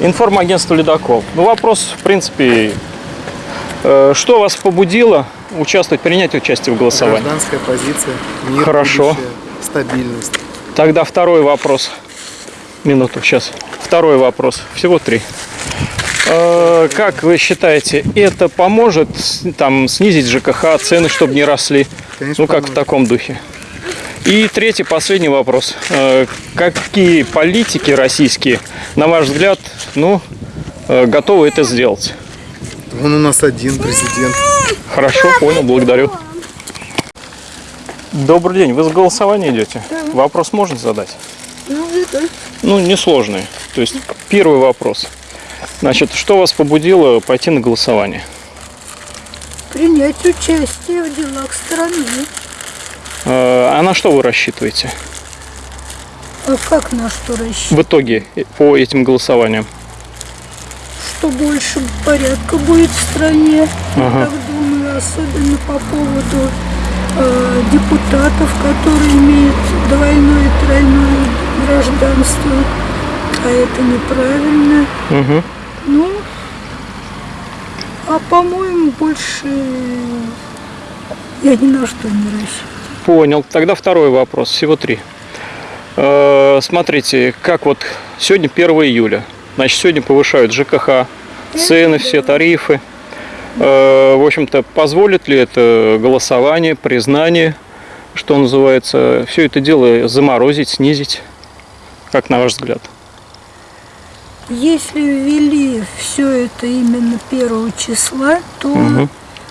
Информагентство «Ледокол». Ну, вопрос, в принципе, э, что вас побудило участвовать, принять участие в голосовании? Гражданская позиция, мир, Хорошо. будущее, стабильность. Тогда второй вопрос. Минуту, сейчас. Второй вопрос. Всего три. Э, Как вы считаете, это поможет там, снизить ЖКХ, цены, чтобы не росли? Конечно, ну, как в поможет. таком духе. И третий, последний вопрос. Э, Какие политики российские, на ваш взгляд, ну, э, готовы это сделать? Он у нас один президент. Хорошо, понял, благодарю. Добрый день, вы с голосования идете? Вопрос можно задать? Ну, несложный. То есть, первый вопрос. Значит, что вас побудило пойти на голосование? принять участие в делах страны. Э, А на что вы рассчитываете А как на что рассчитывать? в итоге по этим голосованиям? Что больше порядка будет в стране, Ага. я так думаю, особенно по поводу э, депутатов, которые имеют двойное и тройное гражданство. А это неправильно. Мгм. Ну, а по-моему, больше я ни на что не рассчитываю. Понял. Тогда второй вопрос. Всего три. Э, Смотрите, как вот сегодня 1 июля. Значит, сегодня повышают ЖКХ, цены, все тарифы. Э, В общем-то, позволит ли это голосование, признание, что называется, все это дело заморозить, снизить? Как на ваш взгляд? Если ввели все это именно первого числа, то Мгм.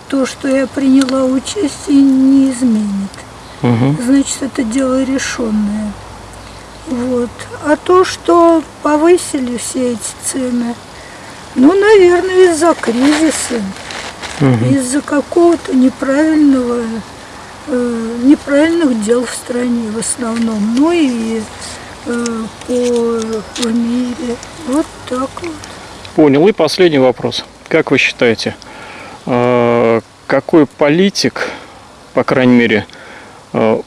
то, что я приняла участие, не изменит. Мгм. Значит, это дело решенное. Вот. А то, что повысили все эти цены, ну, наверное, из-за кризиса, из-за какого-то неправильного, э, неправильных дел в стране в основном, ну и э, по в мире. Вот так вот. Понял. И последний вопрос. Как вы считаете, э, какой политик, по крайней мере, в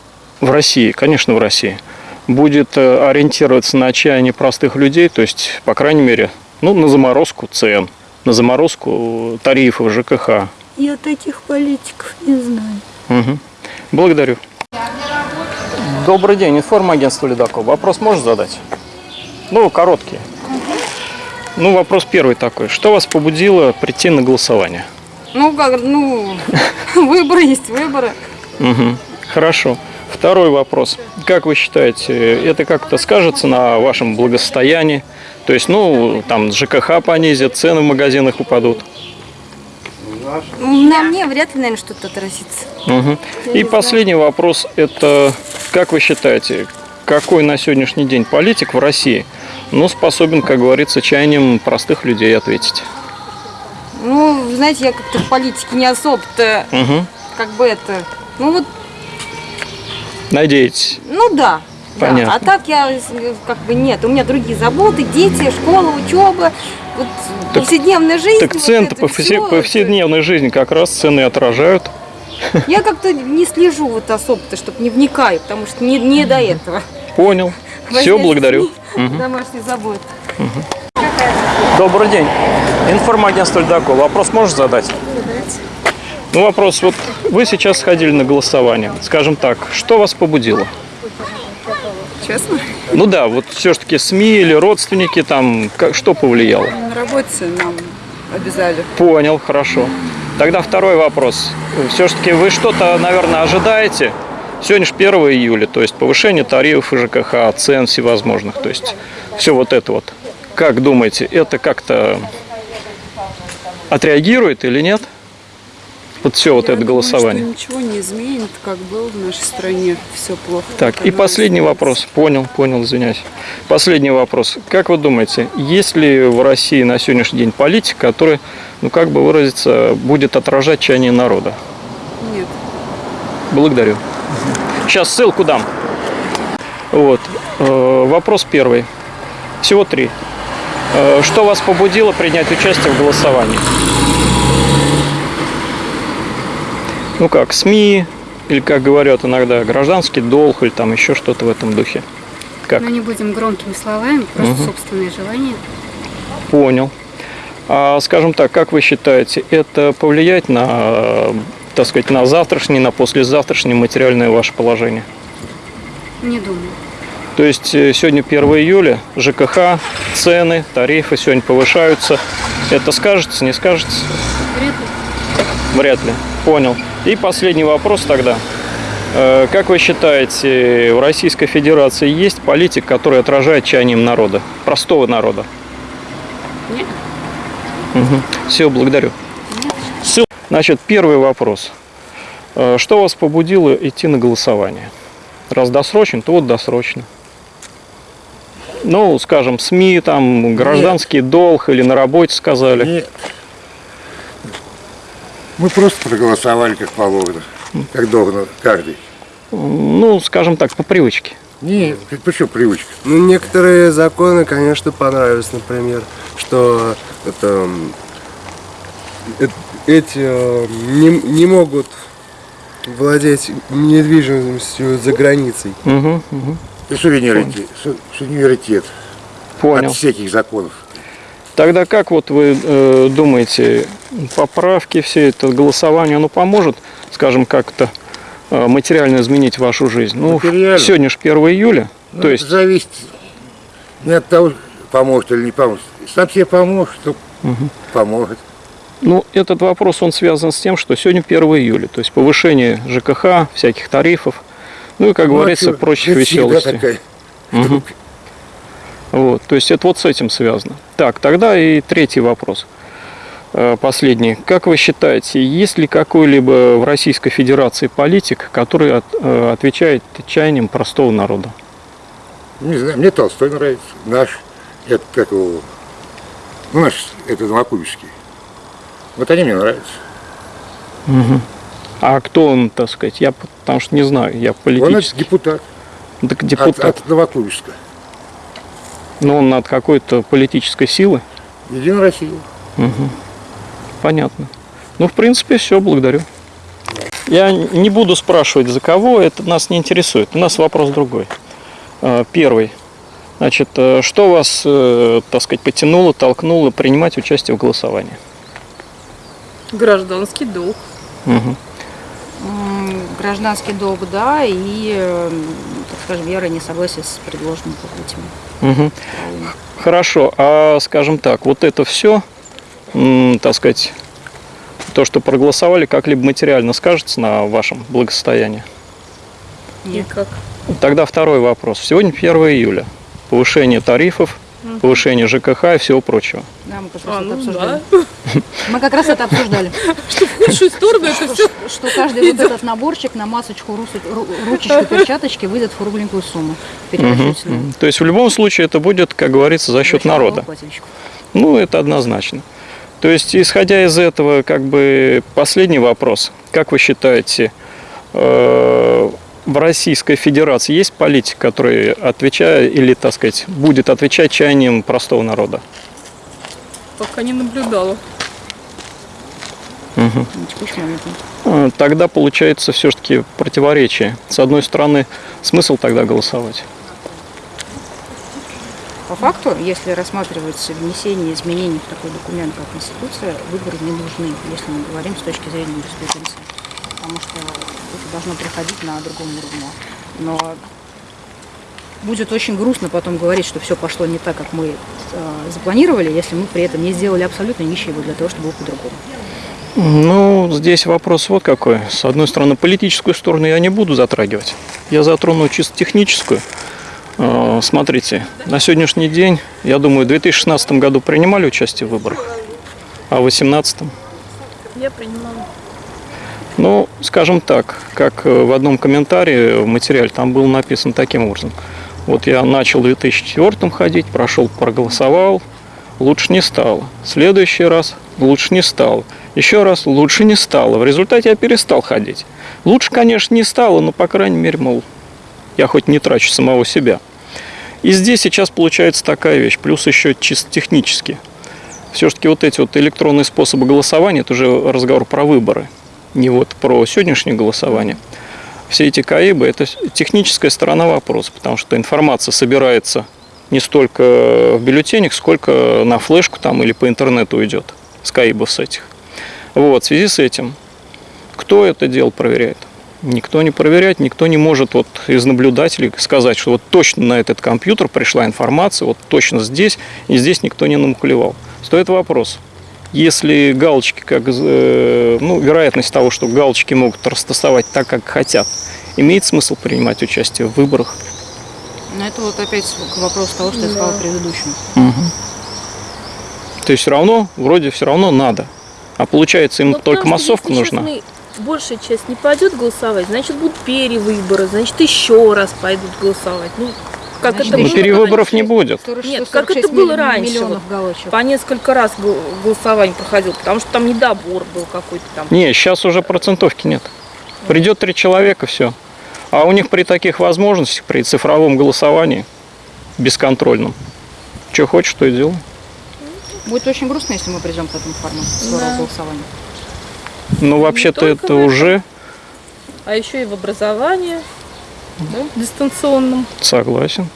России, конечно, в России, будет э, ориентироваться на отчаяние простых людей, то есть, по крайней мере, ну, на заморозку цен, на заморозку тарифов ЖКХ. Я таких политиков не знаю. Мгм. Благодарю. Добрый день, информагентство «Ледокол». Вопрос можешь задать? Ну, короткий. Ну, вопрос первый такой. Что вас побудило прийти на голосование? Ну, как, ну, выборы есть выборы. Мгм. Хорошо. Второй вопрос. Как вы считаете, это как-то скажется на вашем благосостоянии? То есть, ну, там ЖКХ понизят, цены в магазинах упадут. На мне вряд ли, наверное, что-то отразится. Мгм. И последний вопрос. Это, как вы считаете, какой на сегодняшний день политик в России, ну, способен, как говорится, чаянием простых людей ответить? Ну, знаете, я как-то в политике не особо-то, Мгм. как бы это, ну вот, Надеетесь? ну да. да. Понятно. А так я как бы нет. У меня другие заботы, дети, школа, учеба, вот повседневная жизнь. Так вот цены по повсе- повседневной жизни как раз цены отражают. Я как-то не слежу вот особо-то, чтобы не вникаю, потому что не, не до этого. Понял. Все, благодарю. детьми, Домашние заботы. Добрый день. Информагентство «Ледокол». Вопрос можешь задать? Ну, вопрос. Вот вы сейчас сходили на голосование. Скажем так, что вас побудило? Честно, Ну да, вот все-таки СМИ или родственники там, как, что повлияло? на работе нам обязали. Понял, хорошо. Тогда второй вопрос. Все-таки вы что-то, наверное, ожидаете? Сегодня же 1 июля, то есть повышение тарифов и ЖКХ, цен всевозможных, то есть все вот это вот. Как думаете, это как-то отреагирует или нет? Вот все вот Я это думаю, голосование. ничего не изменит, как было в нашей стране. Все плохо. Так, и последний изменится. вопрос. Понял, понял, извиняюсь. Последний вопрос. Как вы думаете, есть ли в России на сегодняшний день политик, который, ну как бы выразиться, будет отражать чаяние народа? Нет. Благодарю. Сейчас ссылку дам. Вот. Э, Вопрос первый. Всего три. Э, Что вас побудило принять участие в голосовании? Ну как, СМИ, или как говорят иногда, гражданский долг, или там еще что-то в этом духе. Как? Но не будем громкими словами, просто Мгм. собственное желание. Понял. А, скажем так, как вы считаете, это повлияет на, так сказать, на завтрашнее, на послезавтрашнее материальное ваше положение? Не думаю. То есть э, сегодня 1 июля, ЖКХ, цены, тарифы сегодня повышаются. Это скажется, не скажется? Вряд ли. Вряд ли. Понял. И последний вопрос тогда. Э, Как вы считаете, в Российской Федерации есть политик, который отражает чаянием народа, простого народа? Нет. Все, благодарю. Всё. Значит, первый вопрос. Э, Что вас побудило идти на голосование? Раз досрочно, то вот досрочно. Ну, скажем, СМИ, там, гражданский долг или на работе сказали. Нет. Мы просто проголосовали как положено, как должно каждый. Ну, скажем так, по привычке. Нет, почему привычка? Ну, некоторые законы, конечно, понравились, например, что это, э- эти э, не, не могут владеть недвижимостью за границей. Мгм, мгм. Это суверенитет, су- суверенитет Понял. от всяких законов. Тогда как вот вы э, думаете, поправки, все это голосование, оно поможет, скажем, как-то э, материально изменить вашу жизнь? Ну, сегодня же 1 июля, Ну, то есть, зависит не от того, поможет или не поможет. Сам себе поможет, то поможет. ну, этот вопрос, он связан с тем, что сегодня 1 июля, то есть повышение ЖКХ, всяких тарифов, ну и, как Ну, а говорится, чё, прочих веселостей. такая. Вот, то есть это вот с этим связано. Так, тогда и третий вопрос. Э, Последний. Как вы считаете, есть ли какой-либо в Российской Федерации политик, который от- э, отвечает чаяниям простого народа? Не знаю, мне Толстой нравится. Наш, это как его, ну наш, это Новокубинский. Вот они мне нравятся. А кто он, так сказать? Я потому что не знаю, я Он политический. депутат, Так от, депутат. от Новокубинска. Но он от какой-то политической силы. Единая Россия. Понятно. Ну, в принципе, все, благодарю. Я не буду спрашивать, за кого, это нас не интересует. У нас вопрос другой. Э, Первый. Значит, э, что вас, э, так сказать, потянуло, толкнуло принимать участие в голосовании? Гражданский долг. М, Гражданский долг, да, и, э, так скажем, вера и несогласие с предложенными путями. Мгм. Правильно. Хорошо, а скажем так, вот это все, так сказать, то, что проголосовали, как-либо материально скажется на вашем благосостоянии? Никак. Тогда второй вопрос. Сегодня 1 июля. Повышение тарифов, повышение ЖКХ и всего прочего. Да, мы как раз А, это ну обсуждали. да. Мы как раз это обсуждали. В худшую сторону это все. Что каждый вот этот наборчик на масочку, ручечку, перчаточки выйдет в кругленькую сумму. То есть в любом случае это будет, как говорится, за счет народа. Ну, это однозначно. То есть, исходя из этого, как бы последний вопрос. Как вы считаете, э, в Российской Федерации есть политик, который отвечает или, так сказать, будет отвечать чаяниям простого народа? Пока не наблюдала. Э, Тогда получается все-таки противоречие. С одной стороны, смысл тогда голосовать. По факту, если рассматривать внесение изменений в такой документ, как Конституция, выборы не нужны, если мы говорим с точки зрения юриспруденции. Потому что это должно приходить на другом уровне. Но будет очень грустно потом говорить, что все пошло не так, как мы э, запланировали, если мы при этом не сделали абсолютно ничего для того, чтобы было по-другому. Ну, здесь вопрос вот какой. С одной стороны, политическую сторону я не буду затрагивать. Я затрону чисто техническую. Э, Смотрите, на сегодняшний день, я думаю, в 2016 году принимали участие в выборах, а в 2018 Я принимала. Ну, скажем так, как э, в одном комментарии в материале там было написано таким образом. Вот я начал в 2004 ходить, прошел, проголосовал, лучше не стало. Следующий раз лучше не стало. Еще раз лучше не стало. В результате я перестал ходить. Лучше, конечно, не стало, но, по крайней мере, мол, я хоть не трачу самого себя. И здесь сейчас получается такая вещь, плюс еще чисто технически. Все-таки вот эти вот электронные способы голосования, это уже разговор про выборы, не вот про сегодняшнее голосование. Все эти КАИБы – это техническая сторона вопроса, потому что информация собирается не столько в бюллетенях, сколько на флешку там или по интернету уйдет с КАИБов с этих. Вот, в связи с этим, кто это дело проверяет? Никто не проверяет, никто не может вот из наблюдателей сказать, что вот точно на этот компьютер пришла информация, вот точно здесь, и здесь никто не намухлевал. Стоит вопрос. Если галочки, как, э, ну, вероятность того, что галочки могут растасовать так, как хотят, имеет смысл принимать участие в выборах? Но это вот опять к вопросу того, что я сказала предыдущему. То есть все равно, вроде все равно надо. А получается, им Ну, только массовка нужна. честно, большая часть не пойдет голосовать, значит будут перевыборы, значит еще раз пойдут голосовать. Ну, как Значит, это Но было перевыборов раньше. не будет. 46, Нет, как это 46 было раньше, вот. По несколько раз гол- голосование проходило, потому что там недобор был какой-то там. Не, сейчас уже процентовки нет. Придет три человека, все. А у них при таких возможностях, при цифровом голосовании, бесконтрольном, что хочешь, то и делай. Будет очень грустно, если мы придем к этому формату Да. голосования. Ну, вообще-то это в этом. уже А еще и в образовании, да, дистанционном. согласен.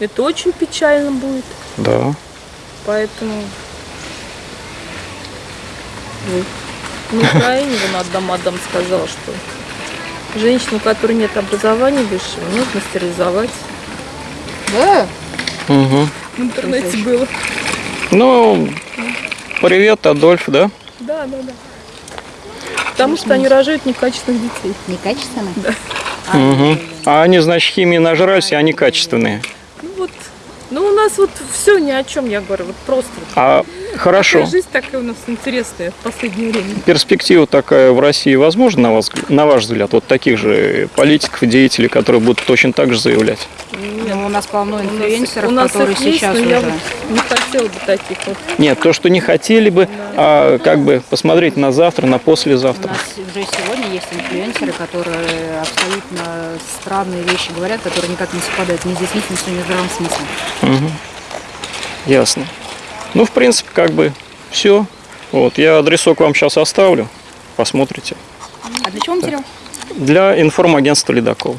Это очень печально будет. Да. Поэтому на Украине вон Адам Адам сказал, что женщину, у которой нет образования высшего, нужно стерилизовать. Да? Угу. В интернете было. Ну, привет, Адольф, да? Да, да, да. Потому что они рожают некачественных детей. Некачественно? Угу. А они, значит, химии нажрались, и они качественные. Ну вот, ну у нас вот все ни о чем, я говорю, вот просто. А хорошо. Такая жизнь такая у нас интересная в последнее время. Перспектива такая в России возможна, на, вас, на ваш взгляд, вот таких же политиков и деятелей, которые будут точно так же заявлять? Ну, у нас полно У нас- инфлюенсеров, у нас которые их есть, сейчас уже... я вот не хотела бы таких вот. Нет, то, что не хотели бы, а, как бы посмотреть на завтра, на У послезавтра. нас уже сегодня есть инфлюенсеры, которые абсолютно странные вещи говорят, которые никак не совпадают ни с действительностью, ни с здравым смыслом. Мгм. Ясно. Ну, в принципе, как бы все. Вот, я адресок вам сейчас оставлю, посмотрите. А для чего материал? Для информагентства «Ледокол».